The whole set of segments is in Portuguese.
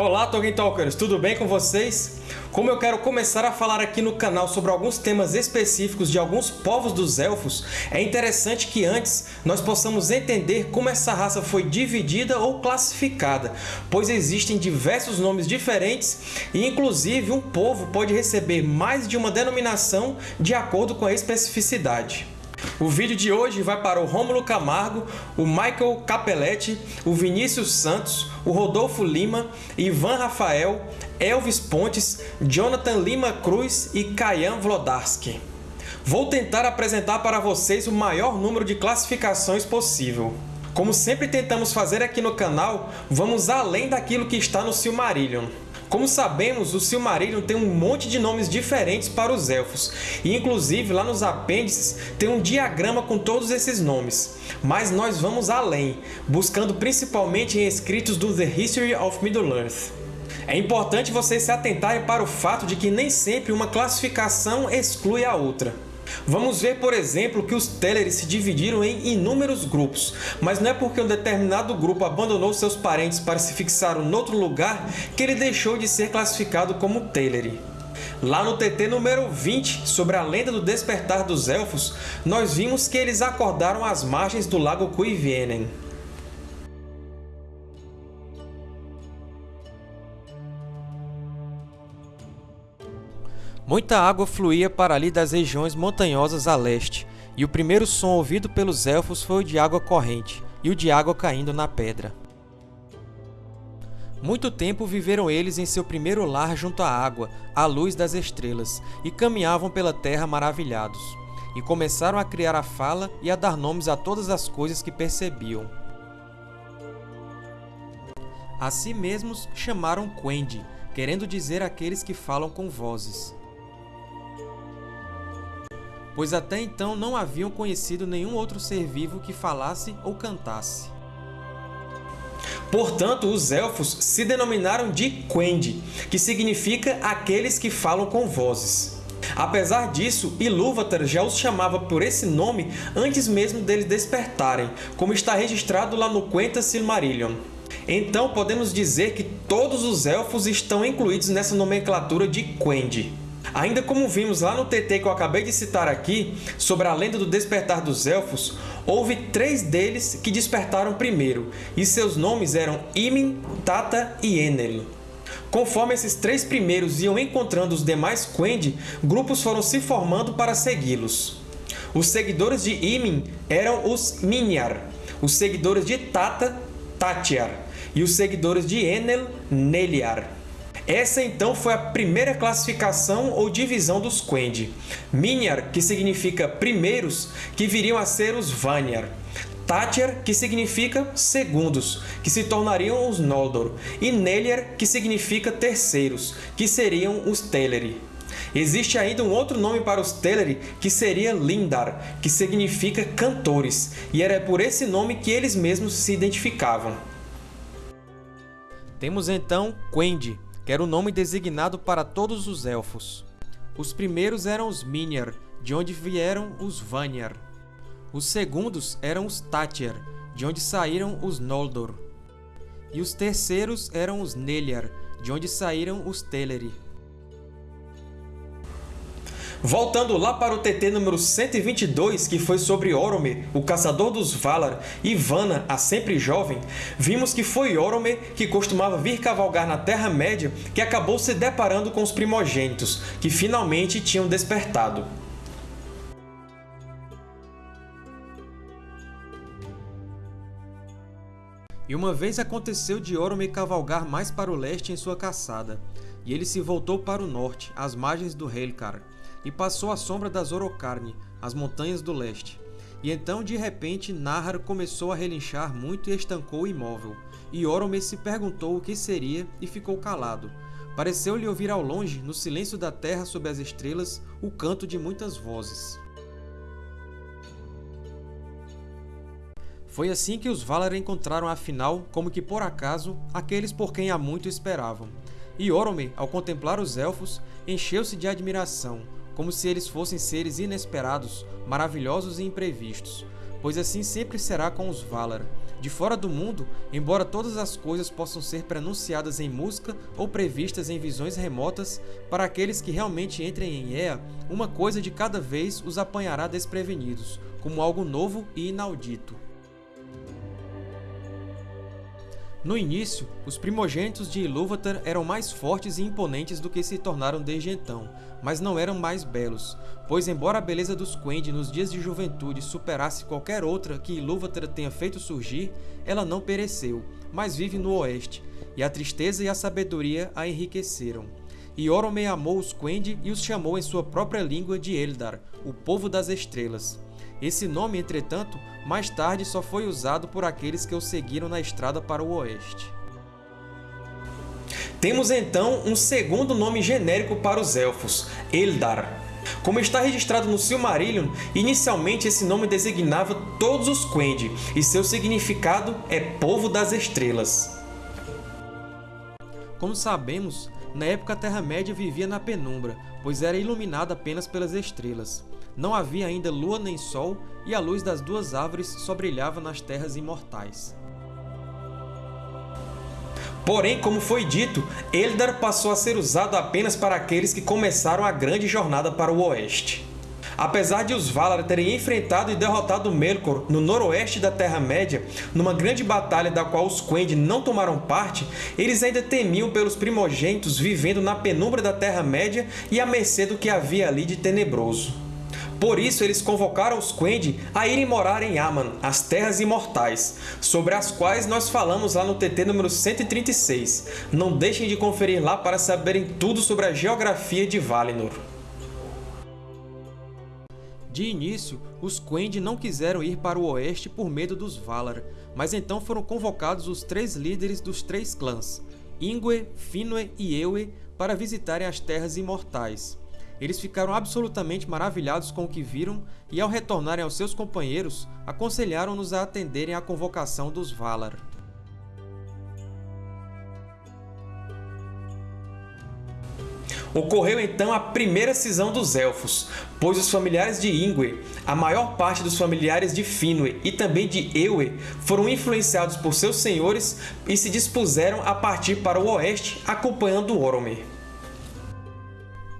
Olá, Tolkien Talkers! Tudo bem com vocês? Como eu quero começar a falar aqui no canal sobre alguns temas específicos de alguns povos dos Elfos, é interessante que antes nós possamos entender como essa raça foi dividida ou classificada, pois existem diversos nomes diferentes e, inclusive, um povo pode receber mais de uma denominação de acordo com a especificidade. O vídeo de hoje vai para o Rômulo Camargo, o Michael Capelletti, o Vinícius Santos, o Rodolfo Lima, Ivan Rafael, Elvis Pontes, Jonathan Lima Cruz e Kayan Vlodarski. Vou tentar apresentar para vocês o maior número de classificações possível. Como sempre tentamos fazer aqui no canal, vamos além daquilo que está no Silmarillion. Como sabemos, o Silmarillion tem um monte de nomes diferentes para os Elfos, e inclusive lá nos apêndices tem um diagrama com todos esses nomes. Mas nós vamos além, buscando principalmente em escritos do The History of Middle-earth. É importante vocês se atentarem para o fato de que nem sempre uma classificação exclui a outra. Vamos ver, por exemplo, que os Teleri se dividiram em inúmeros grupos, mas não é porque um determinado grupo abandonou seus parentes para se fixar em outro lugar que ele deixou de ser classificado como Teleri. Lá no TT número 20, sobre a lenda do despertar dos Elfos, nós vimos que eles acordaram às margens do lago Cuivienen. Muita água fluía para ali das regiões montanhosas a leste, e o primeiro som ouvido pelos Elfos foi o de água corrente, e o de água caindo na pedra. Muito tempo viveram eles em seu primeiro lar junto à água, à luz das estrelas, e caminhavam pela terra maravilhados. E começaram a criar a fala e a dar nomes a todas as coisas que percebiam. A si mesmos chamaram Quendi, querendo dizer aqueles que falam com vozes pois até então não haviam conhecido nenhum outro ser vivo que falasse ou cantasse. Portanto, os Elfos se denominaram de Quendi, que significa aqueles que falam com vozes. Apesar disso, Ilúvatar já os chamava por esse nome antes mesmo deles despertarem, como está registrado lá no Quenta Silmarillion. Então, podemos dizer que todos os Elfos estão incluídos nessa nomenclatura de Quendi. Ainda como vimos lá no TT que eu acabei de citar aqui, sobre a lenda do despertar dos Elfos, houve três deles que despertaram primeiro, e seus nomes eram Imin, Tata e Enel. Conforme esses três primeiros iam encontrando os demais Quendi, grupos foram se formando para segui-los. Os seguidores de Imin eram os Minyar, os seguidores de Tata, Tatiar, e os seguidores de Enel, Neliar. Essa então foi a primeira classificação ou divisão dos Quendi. Minyar, que significa primeiros, que viriam a ser os Vanyar. Tatyar, que significa segundos, que se tornariam os Noldor, e Neliar, que significa terceiros, que seriam os Teleri. Existe ainda um outro nome para os Teleri, que seria Lindar, que significa cantores, e era por esse nome que eles mesmos se identificavam. Temos então Quendi, que era o nome designado para todos os Elfos. Os primeiros eram os Minyar, de onde vieram os Vanyar. Os segundos eram os Tatyar, de onde saíram os Noldor. E os terceiros eram os Nelyar, de onde saíram os Teleri. Voltando lá para o TT número 122, que foi sobre Orome, o caçador dos Valar, e Vanna, a sempre jovem, vimos que foi Orome que costumava vir cavalgar na Terra-média que acabou se deparando com os primogênitos, que finalmente tinham despertado. E uma vez aconteceu de Orome cavalgar mais para o leste em sua caçada, e ele se voltou para o norte, às margens do Helcar, e passou à sombra das Orocarne, as montanhas do leste. E então, de repente, Nahar começou a relinchar muito e estancou imóvel. E Orome se perguntou o que seria e ficou calado. Pareceu-lhe ouvir ao longe, no silêncio da terra sob as estrelas, o canto de muitas vozes. Foi assim que os Valar encontraram afinal, como que por acaso, aqueles por quem há muito esperavam. E Orome, ao contemplar os Elfos, encheu-se de admiração, como se eles fossem seres inesperados, maravilhosos e imprevistos. pois assim sempre será com os Valar. De fora do mundo, embora todas as coisas possam ser pronunciadas em música ou previstas em visões remotas, para aqueles que realmente entrem em Ea, uma coisa de cada vez os apanhará desprevenidos, como algo novo e inaudito. No início, os primogênitos de Ilúvatar eram mais fortes e imponentes do que se tornaram desde então, mas não eram mais belos, pois embora a beleza dos Quendi nos dias de juventude superasse qualquer outra que Ilúvatar tenha feito surgir, ela não pereceu, mas vive no Oeste, e a tristeza e a sabedoria a enriqueceram. E Orome amou os Quendi e os chamou em sua própria língua de Eldar, o Povo das Estrelas. Esse nome, entretanto, mais tarde só foi usado por aqueles que o seguiram na estrada para o oeste. Temos então um segundo nome genérico para os Elfos, Eldar. Como está registrado no Silmarillion, inicialmente esse nome designava todos os Quendi, e seu significado é Povo das Estrelas. Como sabemos, na época a Terra-média vivia na penumbra, pois era iluminada apenas pelas estrelas. Não havia ainda lua nem sol, e a luz das duas árvores só brilhava nas terras imortais. Porém, como foi dito, Eldar passou a ser usado apenas para aqueles que começaram a grande jornada para o Oeste. Apesar de os Valar terem enfrentado e derrotado Melkor no noroeste da Terra-média, numa grande batalha da qual os Quendi não tomaram parte, eles ainda temiam pelos primogênitos vivendo na penumbra da Terra-média e à mercê do que havia ali de tenebroso. Por isso, eles convocaram os Quendi a irem morar em Aman, as Terras Imortais, sobre as quais nós falamos lá no TT número 136. Não deixem de conferir lá para saberem tudo sobre a geografia de Valinor. De início, os Quendi não quiseram ir para o oeste por medo dos Valar, mas então foram convocados os três líderes dos três clãs, Ingwe, Finwë e Ewe, para visitarem as Terras Imortais. Eles ficaram absolutamente maravilhados com o que viram e, ao retornarem aos seus companheiros, aconselharam-nos a atenderem à convocação dos Valar. Ocorreu então a primeira cisão dos Elfos, pois os familiares de Ingwe, a maior parte dos familiares de Finwë e também de Ewe foram influenciados por seus senhores e se dispuseram a partir para o oeste acompanhando Oromir.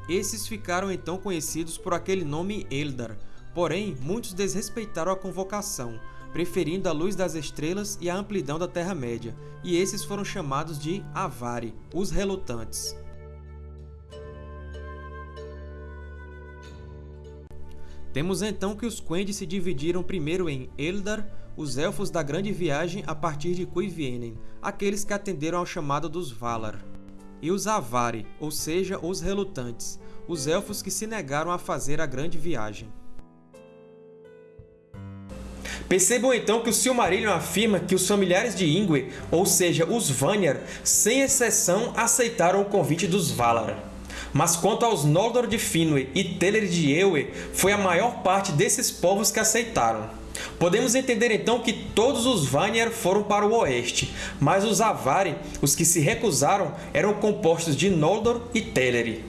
Esses ficaram então conhecidos por aquele nome Eldar, porém muitos desrespeitaram a convocação, preferindo a luz das estrelas e a amplidão da Terra-média, e esses foram chamados de Avari, os Relutantes. Temos então que os Quendi se dividiram primeiro em Eldar, os Elfos da Grande Viagem a partir de Cuivienen, aqueles que atenderam ao chamado dos Valar e os Avari, ou seja, os relutantes, os elfos que se negaram a fazer a grande viagem. Percebam então que o Silmarillion afirma que os familiares de Ingwe, ou seja, os Vanyar, sem exceção aceitaram o convite dos Valar. Mas quanto aos Noldor de Finwë e Teleri de Ewe, foi a maior parte desses povos que aceitaram. Podemos entender então que todos os Vanir foram para o oeste, mas os Avari, os que se recusaram, eram compostos de Noldor e Teleri.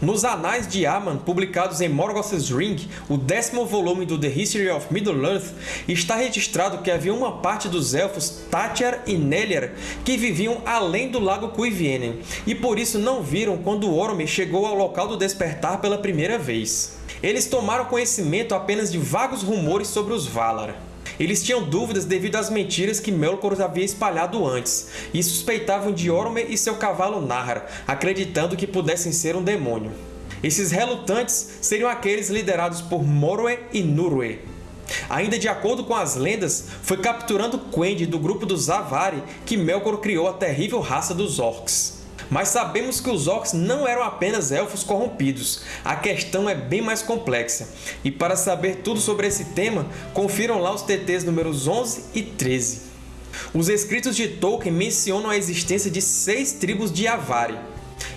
Nos Anais de Aman, publicados em Morgoth's Ring, o décimo volume do The History of Middle-earth, está registrado que havia uma parte dos Elfos Tatiar e Neliar que viviam além do Lago Cuivienen, e por isso não viram quando Orome chegou ao local do despertar pela primeira vez. Eles tomaram conhecimento apenas de vagos rumores sobre os Valar. Eles tinham dúvidas devido às mentiras que Melkor havia espalhado antes, e suspeitavam de Orome e seu cavalo Nahar, acreditando que pudessem ser um demônio. Esses relutantes seriam aqueles liderados por Morwe e Nurwe. Ainda de acordo com as lendas, foi capturando Quendi do grupo dos Avari que Melkor criou a terrível raça dos Orcs. Mas sabemos que os Orcs não eram apenas elfos corrompidos. A questão é bem mais complexa. E para saber tudo sobre esse tema, confiram lá os TTs números 11 e 13. Os escritos de Tolkien mencionam a existência de seis tribos de Avari.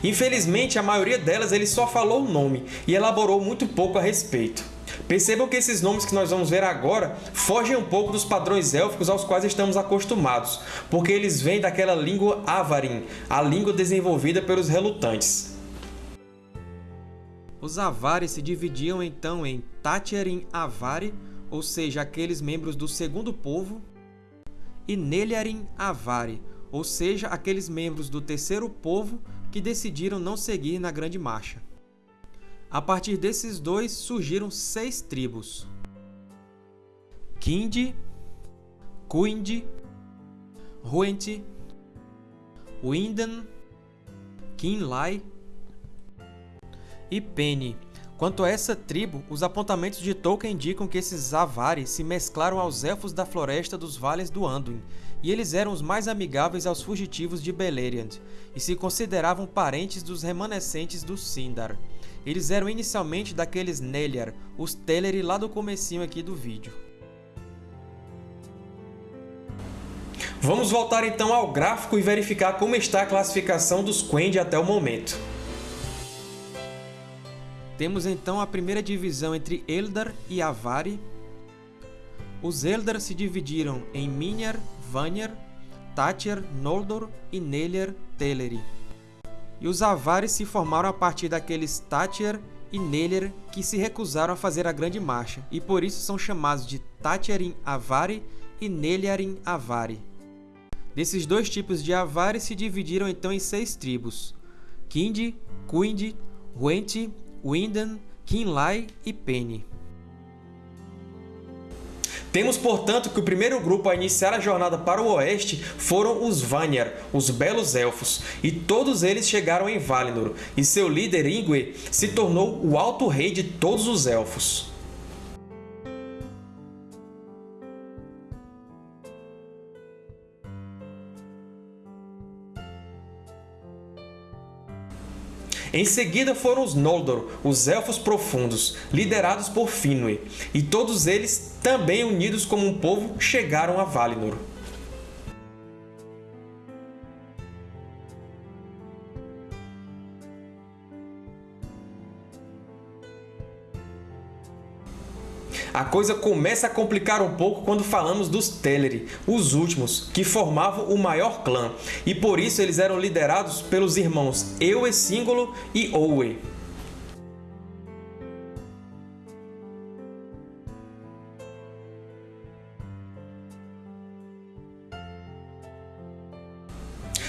Infelizmente, a maioria delas ele só falou o nome e elaborou muito pouco a respeito. Percebam que esses nomes que nós vamos ver agora fogem um pouco dos padrões élficos aos quais estamos acostumados, porque eles vêm daquela língua Avarin, a língua desenvolvida pelos relutantes. Os Avari se dividiam então em Tatiarin Avari, ou seja, aqueles membros do segundo povo, e Nelharin Avari, ou seja, aqueles membros do terceiro povo que decidiram não seguir na Grande Marcha. A partir desses dois surgiram seis tribos: Kindi, Kuindi, Huenti, Winden, Kinlai e Penny. Quanto a essa tribo, os apontamentos de Tolkien indicam que esses Avari se mesclaram aos Elfos da Floresta dos Vales do Anduin, e eles eram os mais amigáveis aos fugitivos de Beleriand, e se consideravam parentes dos remanescentes do Sindar. Eles eram inicialmente daqueles Nelyar, os Teleri lá do comecinho aqui do vídeo. Vamos voltar então ao gráfico e verificar como está a classificação dos Quendi até o momento. Temos então a primeira divisão entre Eldar e Avari. Os Eldar se dividiram em Minyar, Vanyar, Tatyar, Noldor e Nelyar Teleri. E os Avari se formaram a partir daqueles Tatyar e Nelyar que se recusaram a fazer a Grande Marcha, e por isso são chamados de Tatyarin Avari e Nelyarin Avari. Desses dois tipos de Avari se dividiram então em seis tribos: Kindi, Kuindi, Huenti Winden, Kinlai e Penny. Temos, portanto, que o primeiro grupo a iniciar a jornada para o oeste foram os Vanyar, os Belos Elfos, e todos eles chegaram em Valinor, e seu líder Ingwe se tornou o Alto Rei de todos os Elfos. Em seguida foram os Noldor, os Elfos Profundos, liderados por Finwë, e todos eles, também unidos como um povo, chegaram a Valinor. A coisa começa a complicar um pouco quando falamos dos Teleri, os últimos, que formavam o maior clã, e por isso eles eram liderados pelos irmãos Ewe-Síngolo e Owe.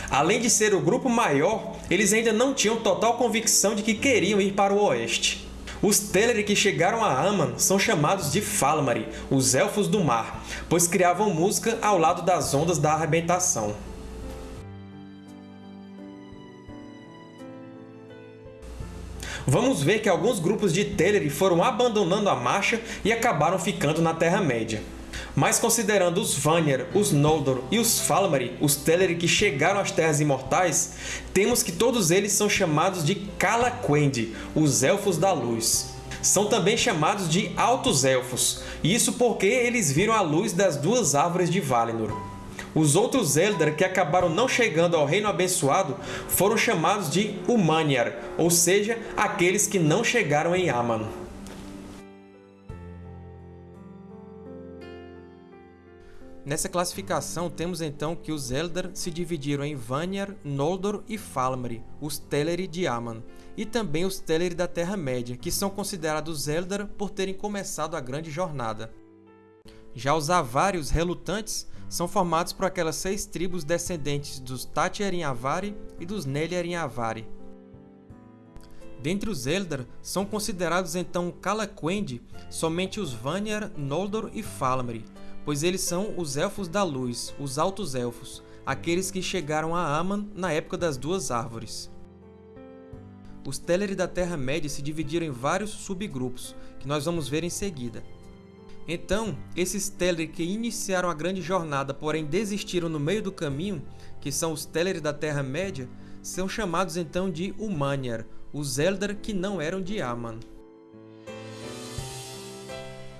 Além de ser o grupo maior, eles ainda não tinham total convicção de que queriam ir para o oeste. Os Teleri que chegaram a Aman são chamados de Falmari, os Elfos do Mar, pois criavam música ao lado das ondas da arrebentação. Vamos ver que alguns grupos de Teleri foram abandonando a marcha e acabaram ficando na Terra-média. Mas considerando os Vanyar, os Noldor e os Falmari, os Teleri que chegaram às Terras Imortais, temos que todos eles são chamados de Calaquendi, os Elfos da Luz. São também chamados de Altos Elfos, isso porque eles viram a luz das duas árvores de Valinor. Os outros Eldar que acabaram não chegando ao Reino Abençoado foram chamados de Umanyar, ou seja, aqueles que não chegaram em Aman. Nessa classificação, temos então que os Eldar se dividiram em Vanyar, Noldor e Falmari, os Teleri de Aman, e também os Teleri da Terra-média, que são considerados Eldar por terem começado a grande jornada. Já os Avari, os Relutantes, são formados por aquelas seis tribos descendentes dos Tatyarin Avari e dos Nelyarin Avari. Dentre os Eldar, são considerados então Calaquendi somente os Vanyar, Noldor e Falmari, pois eles são os Elfos da Luz, os Altos Elfos, aqueles que chegaram a Aman na época das Duas Árvores. Os Teleri da Terra-média se dividiram em vários subgrupos, que nós vamos ver em seguida. Então, esses Teleri que iniciaram a grande jornada, porém desistiram no meio do caminho, que são os Teleri da Terra-média, são chamados então de Umanyar, os Eldar que não eram de Aman.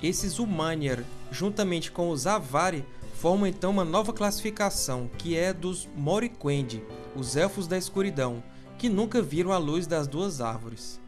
Esses Umanyar juntamente com os Avari, formam então uma nova classificação, que é dos Moriquendi, os Elfos da Escuridão, que nunca viram a luz das duas árvores.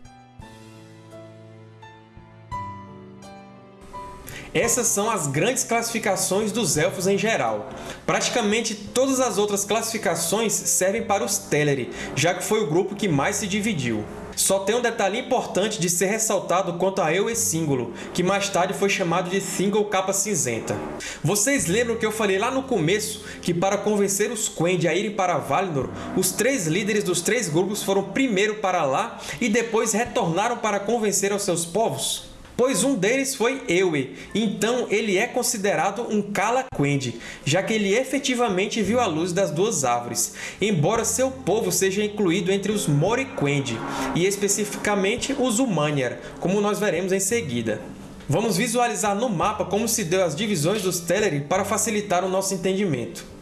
Essas são as grandes classificações dos Elfos em geral. Praticamente todas as outras classificações servem para os Teleri, já que foi o grupo que mais se dividiu. Só tem um detalhe importante de ser ressaltado quanto a Ewe Símbolo, que mais tarde foi chamado de Single Capa Cinzenta. Vocês lembram que eu falei lá no começo que para convencer os Quendi a irem para Valinor, os três líderes dos três grupos foram primeiro para lá e depois retornaram para convencer aos seus povos? Pois um deles foi Ewe, então ele é considerado um Kala Quendi, já que ele efetivamente viu a luz das duas árvores, embora seu povo seja incluído entre os Mori Quendi, e especificamente os Umanyar, como nós veremos em seguida. Vamos visualizar no mapa como se deu as divisões dos Teleri para facilitar o nosso entendimento.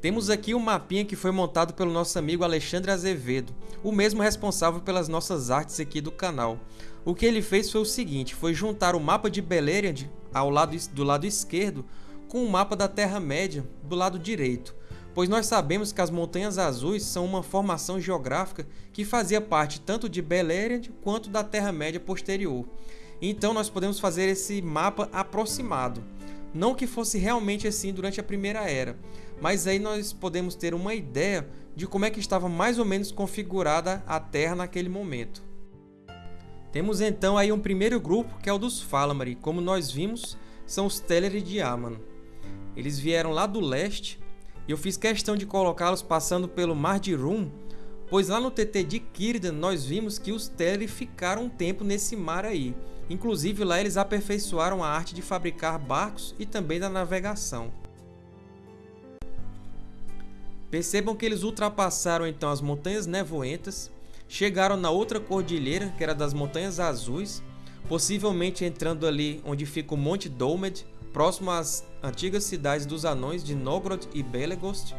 Temos aqui um mapinha que foi montado pelo nosso amigo Alexandre Azevedo, o mesmo responsável pelas nossas artes aqui do canal. O que ele fez foi o seguinte, foi juntar o mapa de Beleriand ao lado, do lado esquerdo com o mapa da Terra-média do lado direito, pois nós sabemos que as Montanhas Azuis são uma formação geográfica que fazia parte tanto de Beleriand quanto da Terra-média posterior. Então nós podemos fazer esse mapa aproximado. Não que fosse realmente assim durante a Primeira Era, mas aí nós podemos ter uma ideia de como é que estava mais ou menos configurada a Terra naquele momento. Temos então aí um primeiro grupo que é o dos Falamari, como nós vimos, são os Teleri de Aman. Eles vieram lá do leste e eu fiz questão de colocá-los passando pelo Mar de Rum, pois lá no TT de Círdan nós vimos que os Teleri ficaram um tempo nesse mar aí. Inclusive lá eles aperfeiçoaram a arte de fabricar barcos e também da navegação. Percebam que eles ultrapassaram então as Montanhas Nevoentas, chegaram na outra cordilheira, que era das Montanhas Azuis, possivelmente entrando ali onde fica o Monte Dolmed, próximo às antigas cidades dos anões de Nogrod e Belegost,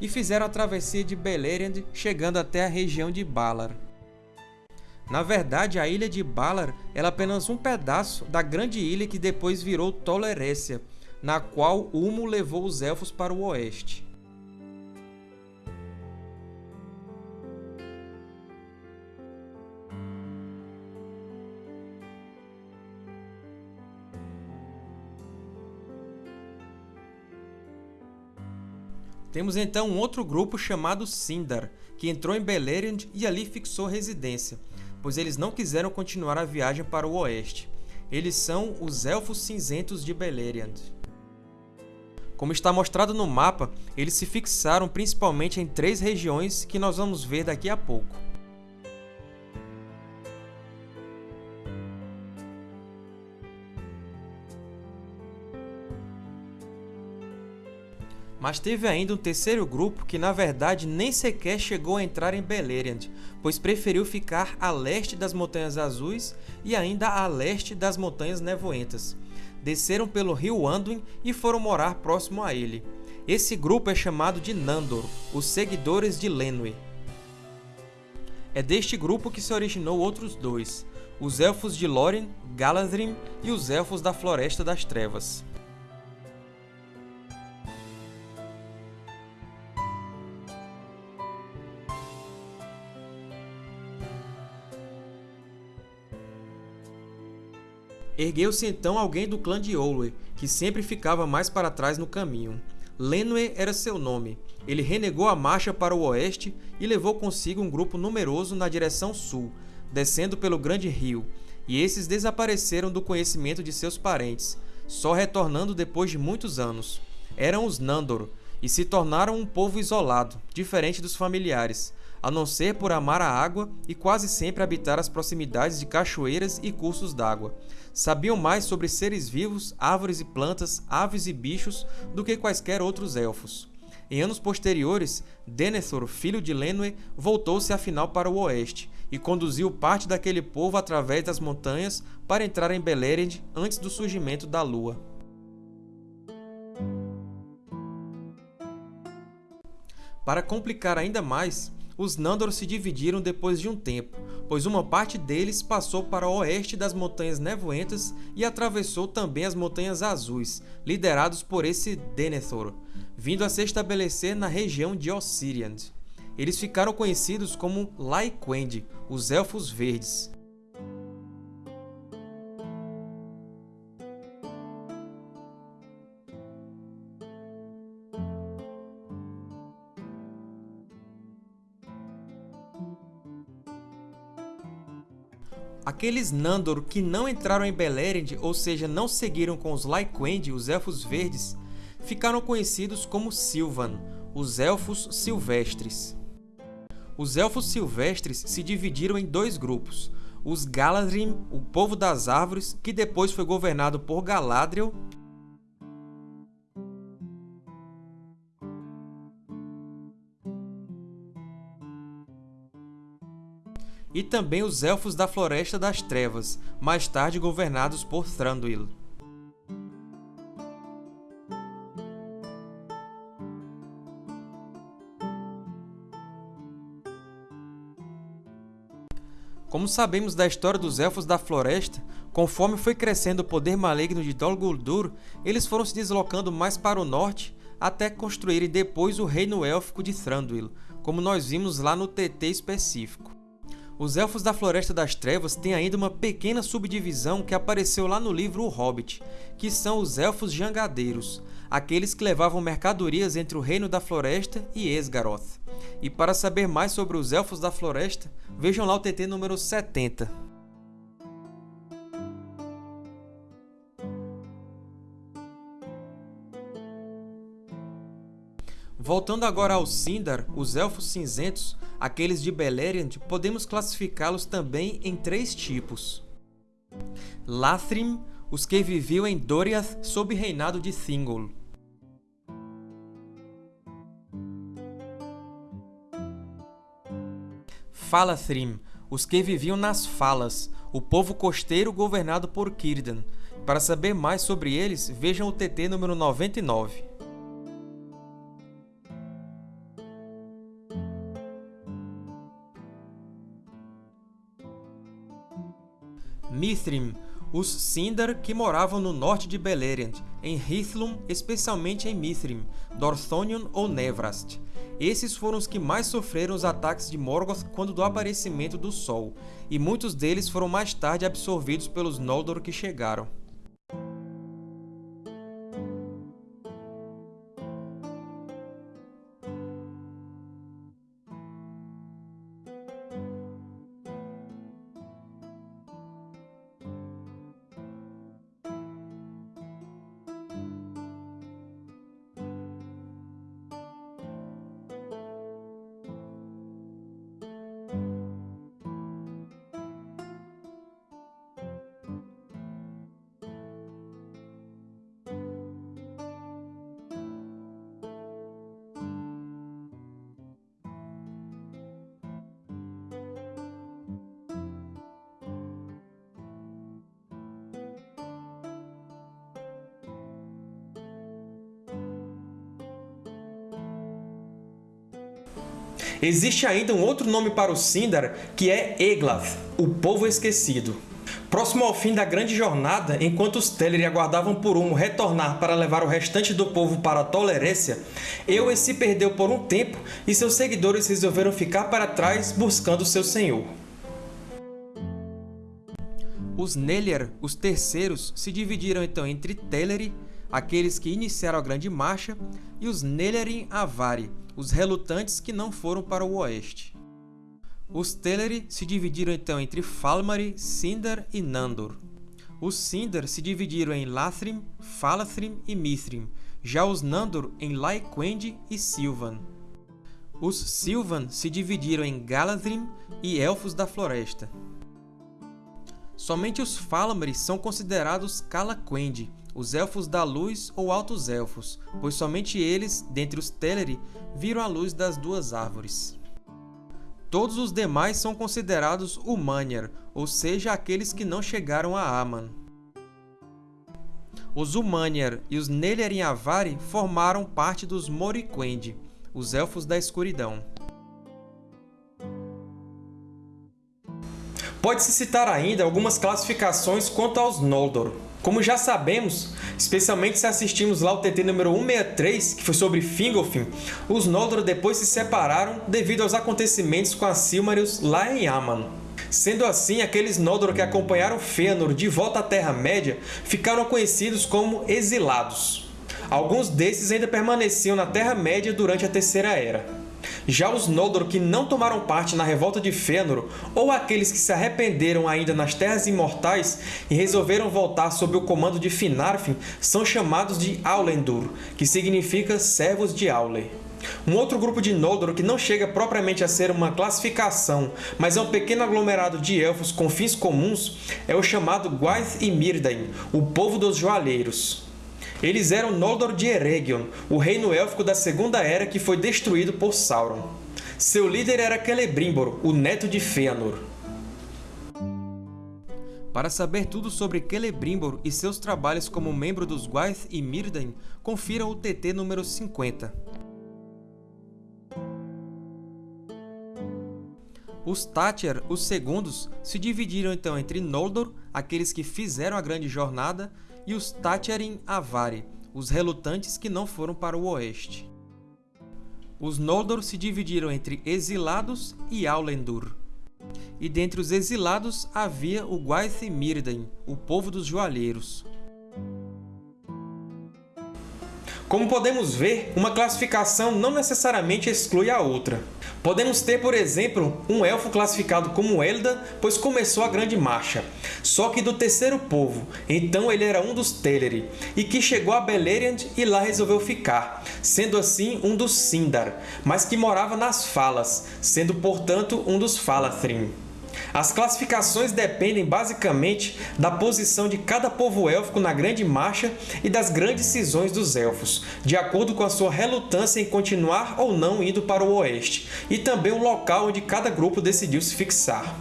e fizeram a travessia de Beleriand, chegando até a região de Balar. Na verdade, a ilha de Balar era apenas um pedaço da grande ilha que depois virou Tolerécia, na qual Ulmo levou os Elfos para o oeste. Temos então um outro grupo chamado Sindar, que entrou em Beleriand e ali fixou residência, pois eles não quiseram continuar a viagem para o oeste. Eles são os Elfos Cinzentos de Beleriand. Como está mostrado no mapa, eles se fixaram principalmente em três regiões que nós vamos ver daqui a pouco. Mas teve ainda um terceiro grupo que na verdade nem sequer chegou a entrar em Beleriand, pois preferiu ficar a leste das Montanhas Azuis e ainda a leste das Montanhas Nevoentas. Desceram pelo rio Anduin e foram morar próximo a ele. Esse grupo é chamado de Nandor, os seguidores de Lenwë. É deste grupo que se originou outros dois, os Elfos de Lórien, Galadrim e os Elfos da Floresta das Trevas. Ergueu-se então alguém do clã de Olwe, que sempre ficava mais para trás no caminho. Lenwë era seu nome. Ele renegou a marcha para o oeste e levou consigo um grupo numeroso na direção sul, descendo pelo grande rio, e esses desapareceram do conhecimento de seus parentes, só retornando depois de muitos anos. Eram os Nandor, e se tornaram um povo isolado, diferente dos familiares, a não ser por amar a água e quase sempre habitar as proximidades de cachoeiras e cursos d'água sabiam mais sobre seres vivos, árvores e plantas, aves e bichos do que quaisquer outros elfos. Em anos posteriores, Denethor, filho de Lenwë, voltou-se afinal para o oeste e conduziu parte daquele povo através das montanhas para entrar em Beleriand antes do surgimento da lua. Para complicar ainda mais, os Nandor se dividiram depois de um tempo, pois uma parte deles passou para o oeste das Montanhas Nevoentas e atravessou também as Montanhas Azuis, liderados por esse Denethor, vindo a se estabelecer na região de Ossiriand. Eles ficaram conhecidos como Laiquendi, os Elfos Verdes. Aqueles Nandor que não entraram em Beleriand, ou seja, não seguiram com os Lyquendi, os Elfos Verdes, ficaram conhecidos como Sylvan, os Elfos Silvestres. Os Elfos Silvestres se dividiram em dois grupos, os Galadrim, o Povo das Árvores, que depois foi governado por Galadriel, e também os Elfos da Floresta das Trevas, mais tarde governados por Thranduil. Como sabemos da história dos Elfos da Floresta, conforme foi crescendo o poder maligno de Dol Guldur, eles foram se deslocando mais para o norte até construírem depois o Reino Élfico de Thranduil, como nós vimos lá no TT específico. Os Elfos da Floresta das Trevas têm ainda uma pequena subdivisão que apareceu lá no livro O Hobbit, que são os Elfos Jangadeiros, aqueles que levavam mercadorias entre o Reino da Floresta e Esgaroth. E para saber mais sobre os Elfos da Floresta, vejam lá o TT número 70. Voltando agora ao Sindar, os Elfos Cinzentos, aqueles de Beleriand, podemos classificá-los também em três tipos. Lathrim, os que viviam em Doriath sob reinado de Thingol. Falathrim, os que viviam nas Falas, o povo costeiro governado por Círdan. Para saber mais sobre eles, vejam o TT número 99. Mithrim, os Sindar que moravam no norte de Beleriand, em Hithlum, especialmente em Mithrim, Dorthonion ou Nevrast. Esses foram os que mais sofreram os ataques de Morgoth quando do aparecimento do Sol, e muitos deles foram mais tarde absorvidos pelos Noldor que chegaram. Existe ainda um outro nome para o Sindar, que é Eglath, o Povo Esquecido. Próximo ao fim da grande jornada, enquanto os Teleri aguardavam por Umo retornar para levar o restante do povo para a Tolerécia, Eowyn se perdeu por um tempo e seus seguidores resolveram ficar para trás buscando seu senhor. Os Nelier, os terceiros, se dividiram então entre Teleri, aqueles que iniciaram a Grande Marcha, e os Nelerin Avari, os relutantes que não foram para o oeste. Os Teleri se dividiram então entre Falmari, Sindar e Nandor. Os Sindar se dividiram em Lathrim, Falathrim e Mithrim, já os Nandor em Laiquendi e Silvan. Os Silvan se dividiram em Galadrim e Elfos da Floresta. Somente os Falamari são considerados Calaquendi, os Elfos da Luz ou Altos Elfos, pois somente eles, dentre os Teleri, viram a luz das duas árvores. Todos os demais são considerados Umaniar, ou seja, aqueles que não chegaram a Aman. Os Umaniar e os Nelerin Avari formaram parte dos Moriquendi, os Elfos da Escuridão. Pode-se citar ainda algumas classificações quanto aos Noldor. Como já sabemos, especialmente se assistimos lá ao TT número 163, que foi sobre Fingolfin, os Noldor depois se separaram devido aos acontecimentos com a Silmarils lá em Aman. Sendo assim, aqueles Noldor que acompanharam Fëanor de volta à Terra-média ficaram conhecidos como Exilados. Alguns desses ainda permaneciam na Terra-média durante a Terceira Era. Já os Noldor que não tomaram parte na Revolta de Fëanor, ou aqueles que se arrependeram ainda nas Terras Imortais e resolveram voltar sob o comando de Finarfin, são chamados de Aulendur, que significa Servos de Aule. Um outro grupo de Noldor que não chega propriamente a ser uma classificação, mas é um pequeno aglomerado de Elfos com fins comuns, é o chamado Gwaith e Myrdain, o Povo dos Joalheiros. Eles eram Noldor de Eregion, o reino élfico da Segunda Era que foi destruído por Sauron. Seu líder era Celebrimbor, o neto de Fëanor. Para saber tudo sobre Celebrimbor e seus trabalhos como membro dos Gwaith e Myrdain, confira o TT número 50. Os Tátyr, os segundos, se dividiram então entre Noldor, aqueles que fizeram a grande jornada, e os Tátyrin Avari, os relutantes que não foram para o oeste. Os Noldor se dividiram entre exilados e Aulendur. E dentre os exilados havia o Gwaith Myrdain, o povo dos joalheiros. Como podemos ver, uma classificação não necessariamente exclui a outra. Podemos ter, por exemplo, um elfo classificado como Elda, pois começou a Grande Marcha, só que do terceiro povo, então ele era um dos Teleri, e que chegou a Beleriand e lá resolveu ficar, sendo assim um dos Sindar, mas que morava nas Falas, sendo portanto um dos Falathrim. As classificações dependem basicamente da posição de cada povo élfico na Grande Marcha e das grandes cisões dos Elfos, de acordo com a sua relutância em continuar ou não indo para o Oeste, e também o local onde cada grupo decidiu se fixar.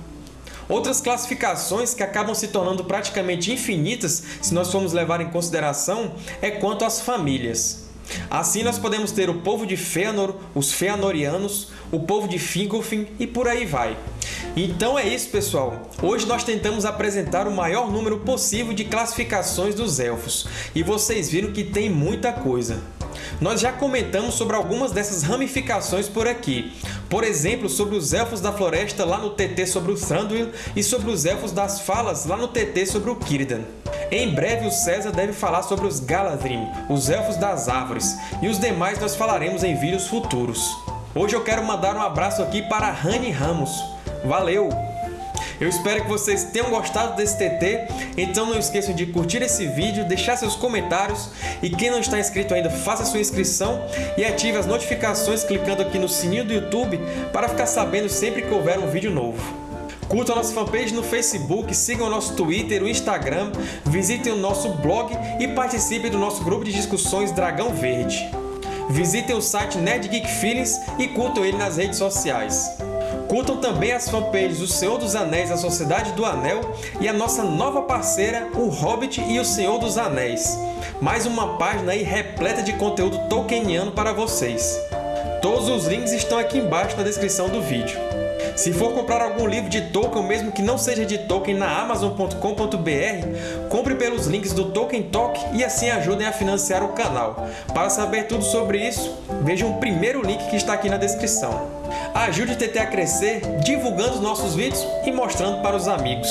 Outras classificações que acabam se tornando praticamente infinitas se nós formos levar em consideração é quanto às famílias. Assim, nós podemos ter o povo de Fëanor, os Feanorianos, o povo de Fingolfin e por aí vai. Então é isso, pessoal! Hoje nós tentamos apresentar o maior número possível de classificações dos Elfos, e vocês viram que tem muita coisa. Nós já comentamos sobre algumas dessas ramificações por aqui, por exemplo, sobre os Elfos da Floresta lá no TT sobre o Thranduil e sobre os Elfos das Falas lá no TT sobre o Círdan. Em breve o César deve falar sobre os Galadrim, os Elfos das Árvores, e os demais nós falaremos em vídeos futuros. Hoje eu quero mandar um abraço aqui para Rani Ramos. Valeu! Eu espero que vocês tenham gostado desse TT, então não esqueçam de curtir esse vídeo, deixar seus comentários e quem não está inscrito ainda, faça sua inscrição e ative as notificações clicando aqui no sininho do YouTube para ficar sabendo sempre que houver um vídeo novo. Curtam a nossa fanpage no Facebook, sigam o nosso Twitter, o Instagram, visitem o nosso blog e participem do nosso grupo de discussões Dragão Verde. Visitem o site Nerd Geek Feelings e curtam ele nas redes sociais. Curtam também as fanpages O Senhor dos Anéis, A Sociedade do Anel e a nossa nova parceira, O Hobbit e O Senhor dos Anéis. Mais uma página aí repleta de conteúdo tolkieniano para vocês. Todos os links estão aqui embaixo na descrição do vídeo. Se for comprar algum livro de Tolkien, mesmo que não seja de Tolkien, na Amazon.com.br, compre pelos links do Tolkien Talk e assim ajudem a financiar o canal. Para saber tudo sobre isso, veja o primeiro link que está aqui na descrição. Ajude o TT a crescer divulgando nossos vídeos e mostrando para os amigos.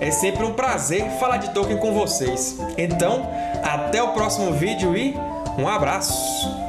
É sempre um prazer falar de Tolkien com vocês. Então, até o próximo vídeo e um abraço!